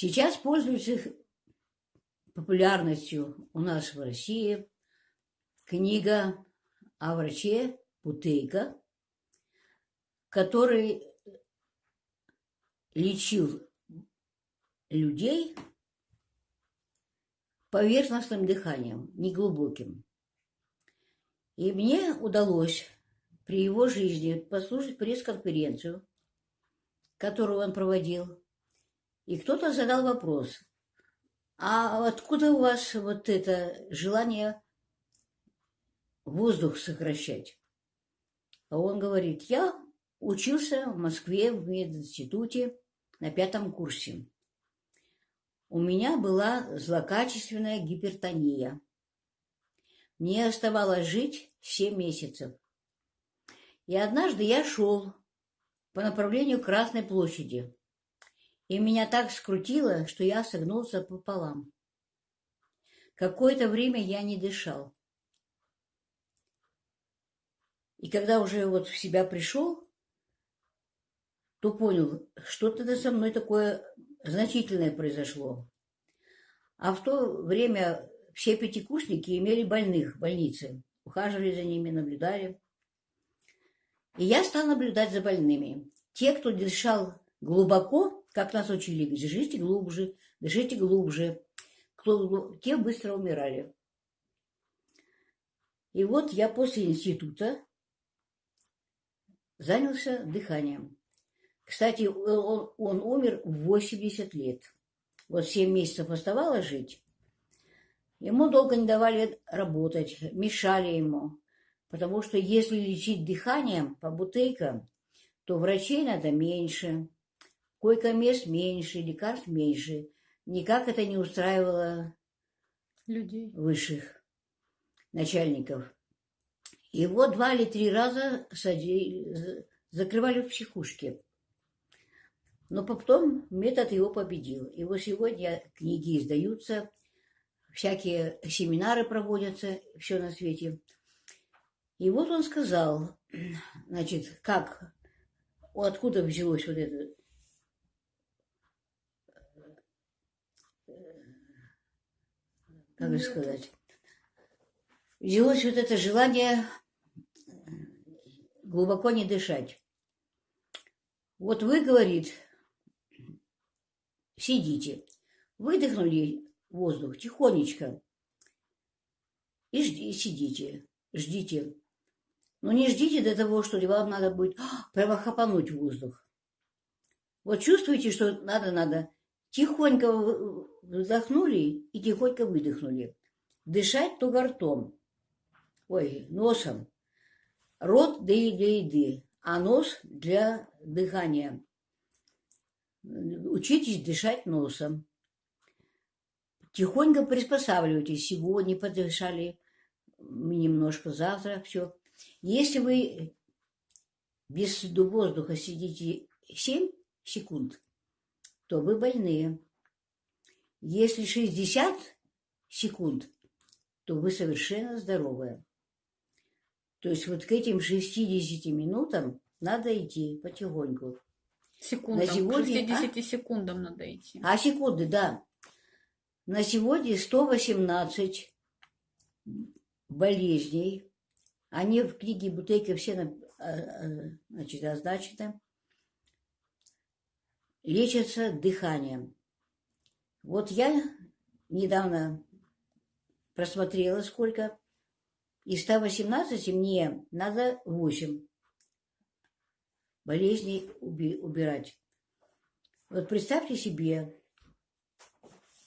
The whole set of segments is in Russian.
Сейчас пользуется популярностью у нас в России книга о враче Путейко, который лечил людей поверхностным дыханием, неглубоким. И мне удалось при его жизни послушать пресс-конференцию, которую он проводил. И кто-то задал вопрос, а откуда у вас вот это желание воздух сокращать? А он говорит, я учился в Москве в мединституте на пятом курсе. У меня была злокачественная гипертония. Мне оставалось жить 7 месяцев. И однажды я шел по направлению Красной площади, и меня так скрутило, что я согнулся пополам. Какое-то время я не дышал. И когда уже вот в себя пришел, то понял, что-то со мной такое значительное произошло. А в то время все пятикурсники имели больных в больнице, ухаживали за ними, наблюдали. И я стал наблюдать за больными. Те, кто дышал глубоко, как нас учили, дышите глубже, дышите глубже, кто, те быстро умирали. И вот я после института занялся дыханием. Кстати, он, он умер в 80 лет. Вот 7 месяцев оставалось жить. Ему долго не давали работать, мешали ему. Потому что если лечить дыханием по бутылкам, то врачей надо меньше, койко-мест меньше, лекарств меньше. Никак это не устраивало людей высших начальников. Его два или три раза садили, закрывали в психушке. Но потом метод его победил. И вот сегодня книги издаются, всякие семинары проводятся, все на свете. И вот он сказал, значит, как, откуда взялось вот это, как же сказать, взялось вот это желание глубоко не дышать. Вот вы, говорит, сидите, выдохнули воздух тихонечко и жди, сидите, ждите. Но не ждите до того, что вам надо будет а, прямо хапануть воздух. Вот чувствуете, что надо-надо. Тихонько вдохнули и тихонько выдохнули. Дышать только ртом. Ой, носом. Рот для еды, а нос для дыхания. Учитесь дышать носом. Тихонько приспосабливайтесь. Сегодня подышали немножко, завтра все. Если вы без воздуха сидите 7 секунд, то вы больные. Если 60 секунд, то вы совершенно здоровые. То есть вот к этим 60 минутам надо идти потихоньку. Секундам, На сегодня, 60 а? секундам надо идти. А секунды, да. На сегодня 118 болезней. Они в книге Бутейка все а, а, значит, означены. Лечатся дыханием. Вот я недавно просмотрела сколько. Из 118 мне надо 8 болезней убирать. Вот представьте себе,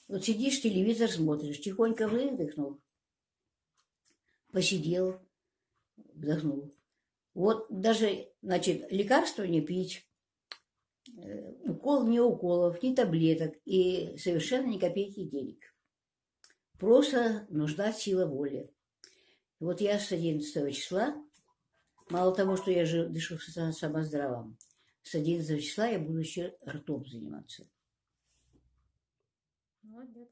вот сидишь, телевизор смотришь, тихонько выдохнул, посидел, вдохнул. Вот даже, значит, лекарства не пить, укол не уколов, ни таблеток и совершенно ни копейки денег. Просто нужна сила воли. Вот я с 11 числа Мало того, что я же дышу самоздравом, с 11 числа я буду еще ртом заниматься. Молодец.